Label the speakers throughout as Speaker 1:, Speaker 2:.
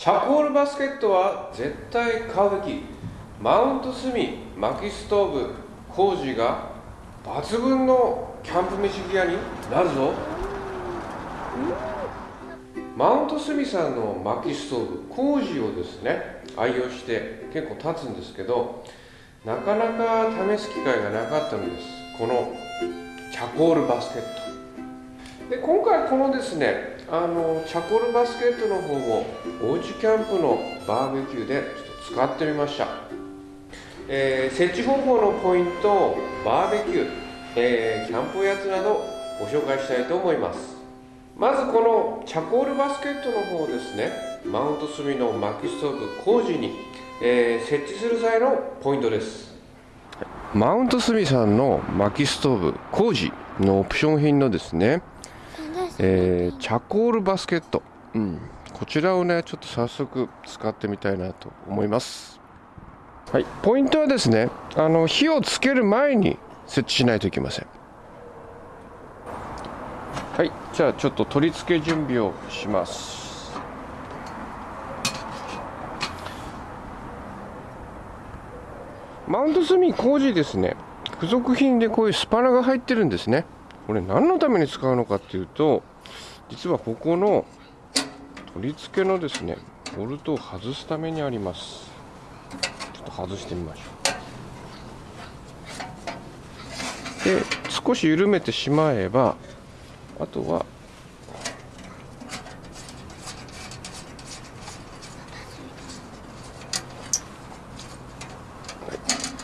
Speaker 1: チャコールバスケットは絶対買うべき。マウント炭薪ストーブ工事が抜群のキャンプ飯ギアになるぞ。マウントスミさんの薪ストーブ工事をですね愛用して結構経つんですけどなかなか試す機会がなかったのです。このチャコールバスケット。で今回このですねあのチャコールバスケットの方をおうちキャンプのバーベキューでちょっと使ってみました、えー、設置方法のポイントバーベキュー、えー、キャンプおやつなどご紹介したいと思います。まずこのチャコールバスケットの方ですねマウント炭の薪ストーブ工事に、えー、設置する際のポイントです。マウント炭さんの薪ストーブ工事のオプション品のですねえー、チャコールバスケット、うん、こちらをねちょっと早速使ってみたいなと思います。はい。ポイントはですねあの火をつける前に設置しないといけません。はい。じゃあちょっと取り付け準備をします。マウント炭工事ですね。付属品でこういうスパナが入ってるんですねこれ何のために使うのかっていうと実はここの取り付けのですねボルトを外すためにあります。ちょっと外してみましょう。で少し緩めてしまえばあとは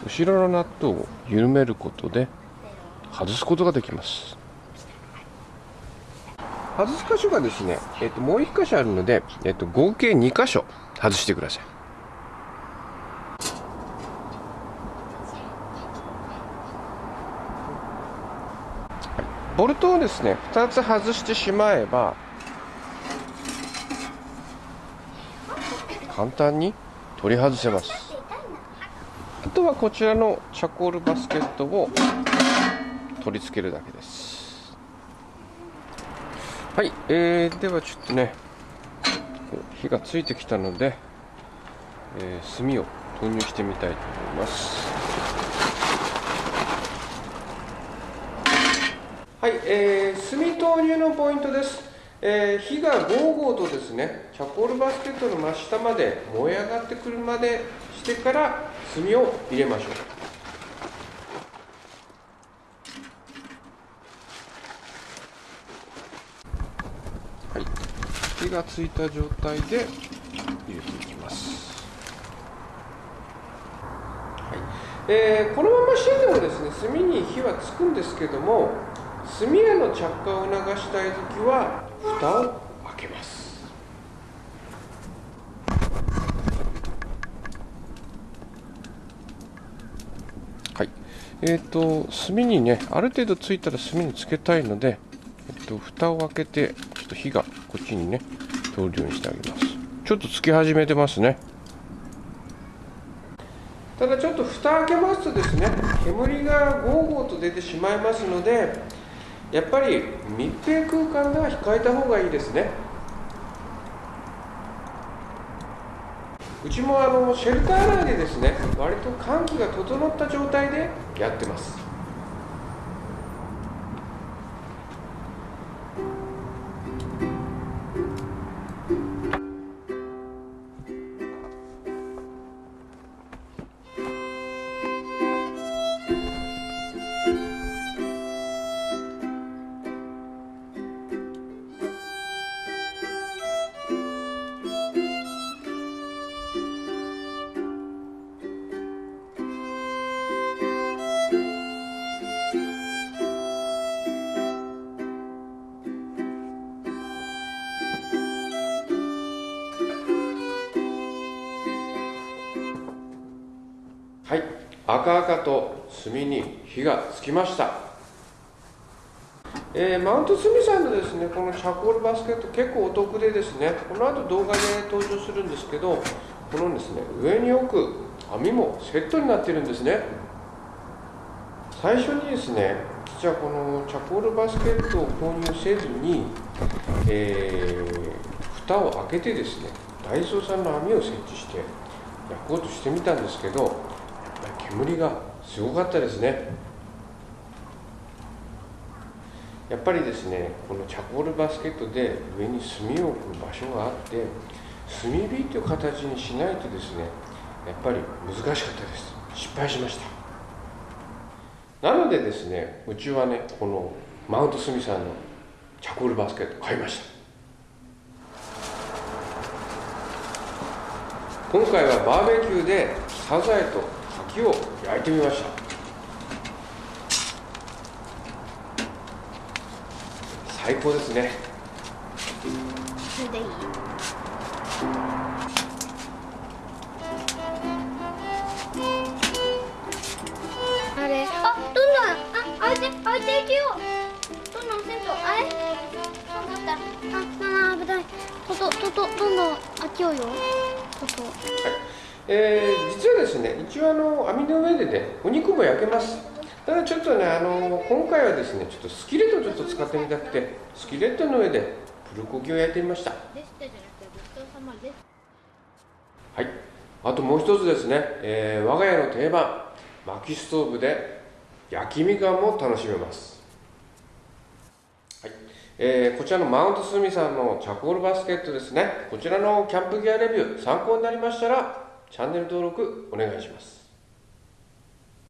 Speaker 1: 後ろのナットを緩めることで外すことができます。外す箇所がですね、えっと、もう1箇所あるので、えっと、合計2箇所外してください。ボルトをですね2つ外してしまえば簡単に取り外せます。あとはこちらのチャコールバスケットを取り付けるだけです。はい、えー、ではちょっとね火がついてきたので、えー、炭を投入してみたいと思います。はい、えー、炭投入のポイントです。えー、火がゴーゴーとですねチャコールバスケットの真下まで燃え上がってくるまでしてから炭を入れましょう。火がついた状態で入れていきます、はい。えー、このまましてでもですね炭に火はつくんですけども炭への着火を促したい時は蓋を開けます。はい。えーと、炭にねある程度ついたら炭につけたいので、えっと、蓋を開けてっと火がこっちにね通るようにしてあげます。ちょっとつき始めてますね。ただちょっと蓋開けますとですね煙がゴーゴーと出てしまいますのでやっぱり密閉空間では控えた方がいいですね。うちもあのシェルター内でですね割と換気が整った状態でやってます。はい。赤々と炭に火がつきました、えー、マウントスミさんのですねこのチャコールバスケット結構お得でですねこの後動画で登場するんですけどこのですね上に置く網もセットになってるんですね。最初にですね実はこのチャコールバスケットを購入せずに、えー、蓋を開けてですねダイソーさんの網を設置して焼こうとしてみたんですけど煙がすごかったですね。やっぱりですねこのチャコールバスケットで上に炭を置く場所があって炭火という形にしないとですねやっぱり難しかったです。失敗しました。なのでですねうちはねこのマウントスミさんのチャコールバスケット買いました。今回はバーベキューでサザエと牡蠣を焼いてみました。最高ですね。
Speaker 2: それでいい？あれ？あどんどん。あ開いて開いていけよ。どんどんせんとあれ？そうだった。ああ危ない。ととととどんどん開けようよ。と。と
Speaker 1: えー、実はですね一応あの網の上でねお肉も焼けます。ただちょっとねあの今回はですねちょっとスキレットをちょっと使ってみたくてスキレットの上でプルコギを焼いてみました。はい。あともう一つですね、えー我が家の定番薪ストーブで焼きみかんも楽しめます。はい。えーこちらのマウントスミさんのチャコールバスケットですね。こちらのキャンプギアレビュー参考になりましたらチャンネル登録お願いします。